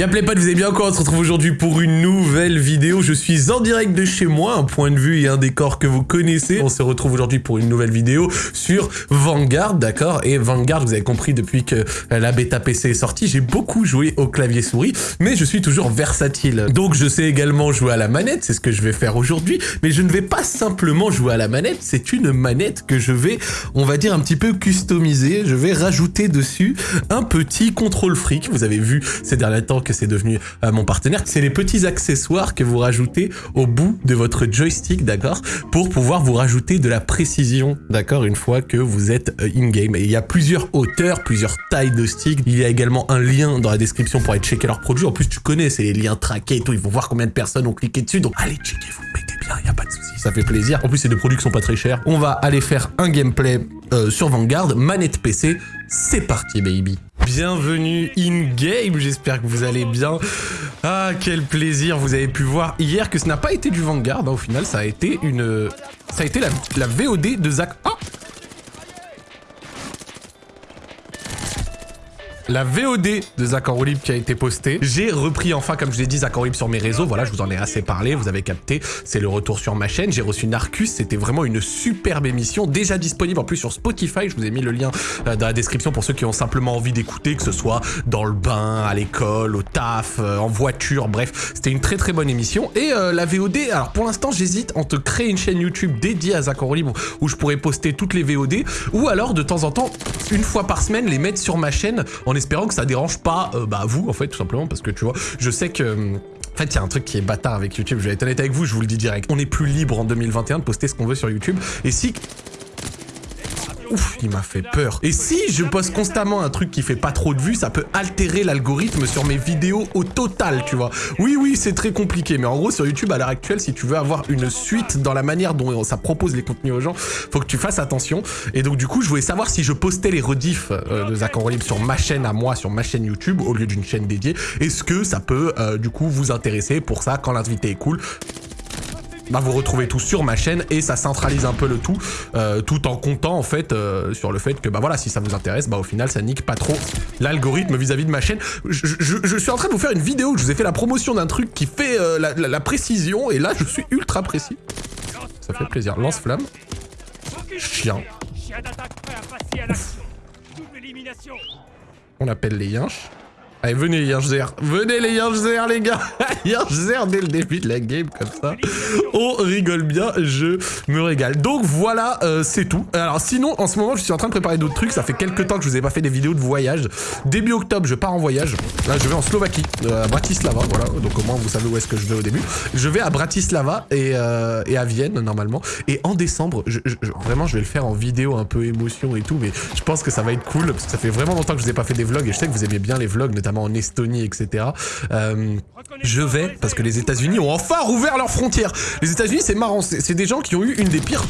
Y'a les potes, vous allez bien quoi On se retrouve aujourd'hui pour une nouvelle vidéo. Je suis en direct de chez moi, un point de vue et un décor que vous connaissez. On se retrouve aujourd'hui pour une nouvelle vidéo sur Vanguard, d'accord? Et Vanguard, vous avez compris depuis que la bêta PC est sortie, j'ai beaucoup joué au clavier souris, mais je suis toujours versatile. Donc je sais également jouer à la manette, c'est ce que je vais faire aujourd'hui, mais je ne vais pas simplement jouer à la manette, c'est une manette que je vais, on va dire, un petit peu customiser. Je vais rajouter dessus un petit contrôle fric. Vous avez vu ces derniers temps c'est devenu euh, mon partenaire, c'est les petits accessoires que vous rajoutez au bout de votre joystick, d'accord Pour pouvoir vous rajouter de la précision, d'accord Une fois que vous êtes euh, in-game. Il y a plusieurs hauteurs, plusieurs tailles de stick. Il y a également un lien dans la description pour aller checker leurs produits. En plus, tu connais, c'est les liens traqués et tout. Ils vont voir combien de personnes ont cliqué dessus. Donc, allez, checker, vous mettez bien, il n'y a pas de souci. Ça fait plaisir. En plus, c'est des produits qui sont pas très chers. On va aller faire un gameplay euh, sur Vanguard, manette PC. C'est parti, baby bienvenue in-game, j'espère que vous allez bien. Ah, quel plaisir, vous avez pu voir hier que ce n'a pas été du Vanguard, hein, au final, ça a été une... Ça a été la, la VOD de Zach... Oh la VOD de Zach Libre qui a été postée. J'ai repris enfin, comme je l'ai dit, Zach Libre sur mes réseaux. Voilà, je vous en ai assez parlé, vous avez capté. C'est le retour sur ma chaîne. J'ai reçu Narcus, c'était vraiment une superbe émission, déjà disponible en plus sur Spotify. Je vous ai mis le lien euh, dans la description pour ceux qui ont simplement envie d'écouter, que ce soit dans le bain, à l'école, au taf, euh, en voiture, bref. C'était une très très bonne émission. Et euh, la VOD, alors pour l'instant, j'hésite entre créer une chaîne YouTube dédiée à Zach Libre où je pourrais poster toutes les VOD ou alors de temps en temps, une fois par semaine, les mettre sur ma chaîne espérant que ça dérange pas euh, bah, vous, en fait, tout simplement, parce que tu vois, je sais que... Hum, en fait, il y a un truc qui est bâtard avec YouTube, je vais être honnête avec vous, je vous le dis direct. On est plus libre en 2021 de poster ce qu'on veut sur YouTube. Et si Ouf, il m'a fait peur. Et si je poste constamment un truc qui fait pas trop de vues, ça peut altérer l'algorithme sur mes vidéos au total, tu vois. Oui, oui, c'est très compliqué, mais en gros, sur YouTube, à l'heure actuelle, si tu veux avoir une suite dans la manière dont ça propose les contenus aux gens, faut que tu fasses attention. Et donc, du coup, je voulais savoir si je postais les rediffs euh, de Zach Libre sur ma chaîne à moi, sur ma chaîne YouTube, au lieu d'une chaîne dédiée. Est-ce que ça peut, euh, du coup, vous intéresser Pour ça, quand l'invité est cool, bah, vous retrouvez tout sur ma chaîne et ça centralise un peu le tout, euh, tout en comptant en fait euh, sur le fait que bah voilà, si ça vous intéresse, bah au final ça nique pas trop l'algorithme vis-à-vis de ma chaîne. Je, suis en train de vous faire une vidéo où je vous ai fait la promotion d'un truc qui fait euh, la, précision et là je suis ultra précis. Ça fait plaisir. Lance-flamme. Chien. On appelle les yinches. Allez, venez Yinchzer, venez les Yinchzer les gars Yinchzer dès le début de la game comme ça. On rigole bien, je me régale. Donc voilà, euh, c'est tout. Alors sinon, en ce moment, je suis en train de préparer d'autres trucs. Ça fait quelques temps que je vous ai pas fait des vidéos de voyage. Début octobre, je pars en voyage. Là, je vais en Slovaquie, euh, à Bratislava, voilà. Donc au moins, vous savez où est-ce que je vais au début. Je vais à Bratislava et, euh, et à Vienne, normalement. Et en décembre, je, vraiment, je vais le faire en vidéo, un peu émotion et tout. Mais je pense que ça va être cool, parce que ça fait vraiment longtemps que je vous ai pas fait des vlogs. Et je sais que vous aimez bien les vlogs, notamment en Estonie, etc. Euh, je vais, parce que les États-Unis ont enfin rouvert leurs frontières. Les États-Unis, c'est marrant, c'est des gens qui ont eu une des pires,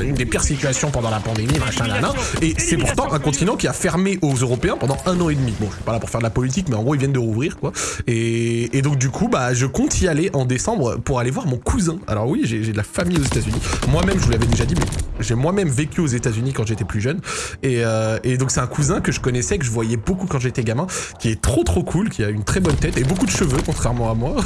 une des pires situations pendant la pandémie, machin, là, et c'est pourtant un continent qui a fermé aux Européens pendant un an et demi. Bon, je suis pas là pour faire de la politique, mais en gros, ils viennent de rouvrir, quoi. Et, donc, du coup, bah, je compte y aller en décembre pour aller voir mon cousin. Alors oui, j'ai de la famille aux États-Unis. Moi-même, je vous l'avais déjà dit, mais j'ai moi-même vécu aux États-Unis quand j'étais plus jeune. Et, euh, et donc, c'est un cousin que je connaissais, que je voyais beaucoup quand j'étais gamin, qui est trop trop cool, qui a une très bonne tête et beaucoup de cheveux, contrairement à moi.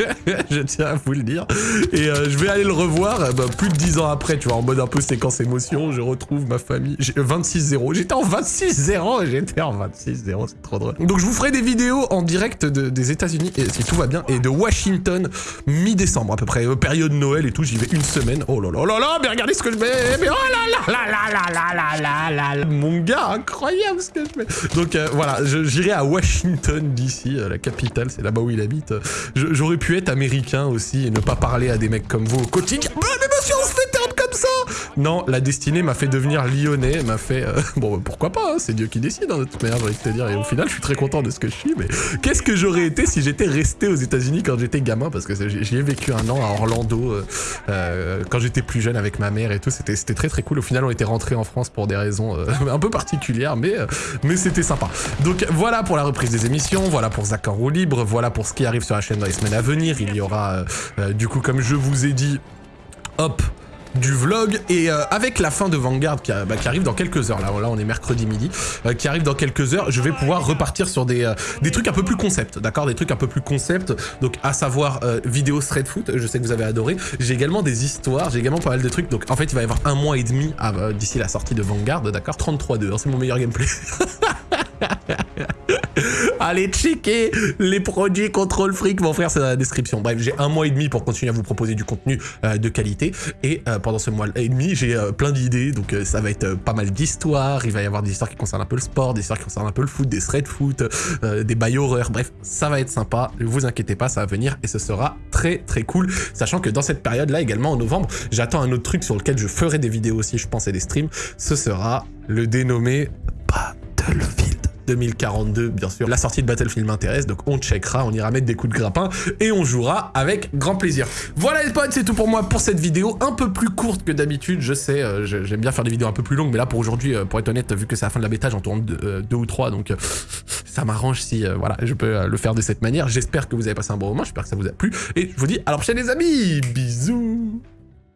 je tiens à vous le dire. Et euh, je vais aller le revoir euh, bah, plus de 10 ans après, tu vois, en mode un peu séquence émotion. Je retrouve ma famille. 26-0. J'étais en 26-0 j'étais en 26-0. C'est trop drôle. Donc je vous ferai des vidéos en direct des États-Unis, si tout va bien, et de Washington mi-décembre à peu près. Euh, période Noël et tout, j'y vais une semaine. Oh là là là là, mais regardez ce que je mets. Oh là là là là là là là là. Mon gars, incroyable ce que je mets. Donc voilà, j'irai à Washington d'ici, la capitale, c'est là-bas où il habite. J'aurais pu être américain aussi et ne pas parler à des mecs comme vous au quotidien. Non, la destinée m'a fait devenir lyonnais, m'a fait... Euh, bon, bah, pourquoi pas, hein, c'est Dieu qui décide, hein, de toute j'ai envie te dire. Et au final, je suis très content de ce que je suis, mais qu'est-ce que j'aurais été si j'étais resté aux états unis quand j'étais gamin? Parce que j'y ai vécu un an à Orlando, euh, euh, quand j'étais plus jeune avec ma mère et tout, c'était très très cool. Au final, on était rentré en France pour des raisons un peu particulières, mais, mais c'était sympa. Donc voilà pour la reprise des émissions, voilà pour Zach en libre, voilà pour ce qui arrive sur la chaîne dans les semaines à venir. Il y aura, du coup, comme je vous ai dit, hop, du vlog. Et euh, avec la fin de Vanguard qui, bah, qui arrive dans quelques heures, là, là on est mercredi midi, euh, qui arrive dans quelques heures, je vais pouvoir repartir sur des, euh, trucs un peu plus concept, d'accord? Des trucs un peu plus concept, donc à savoir vidéo straight foot, je sais que vous avez adoré. J'ai également des histoires, j'ai également pas mal de trucs, donc en fait il va y avoir un mois et demi à- euh, d'ici la sortie de Vanguard, d'accord? 33-2, hein, c'est mon meilleur gameplay. Allez checker les produits Control Freak, mon frère, c'est dans la description. Bref, j'ai un mois et demi pour continuer à vous proposer du contenu euh, de qualité. Et euh, pendant ce mois et demi, j'ai euh, plein d'idées. Donc ça va être pas mal d'histoires. Il va y avoir des histoires qui concernent un peu le sport, des histoires qui concernent un peu le foot, des thread foot, des bails horreurs. Bref, ça va être sympa. Ne vous inquiétez pas, ça va venir et ce sera très très cool. Sachant que dans cette période-là, également en novembre, j'attends un autre truc sur lequel je ferai des vidéos aussi, je pense, et des streams. Ce sera le dénommé Battlefield. 2042, bien sûr. La sortie de Battlefield m'intéresse, donc on checkera, on ira mettre des coups de grappin et on jouera avec grand plaisir. Voilà les potes, c'est tout pour moi pour cette vidéo, un peu plus courte que d'habitude, je sais, euh, j'aime bien faire des vidéos un peu plus longues, mais là pour aujourd'hui, euh, pour être honnête, vu que c'est la fin de la bêta, j'en tourne deux, euh, ou trois, donc ça m'arrange si voilà, je peux le faire de cette manière. J'espère que vous avez passé un bon moment, j'espère que ça vous a plu, et je vous dis à la prochaine les amis, bisous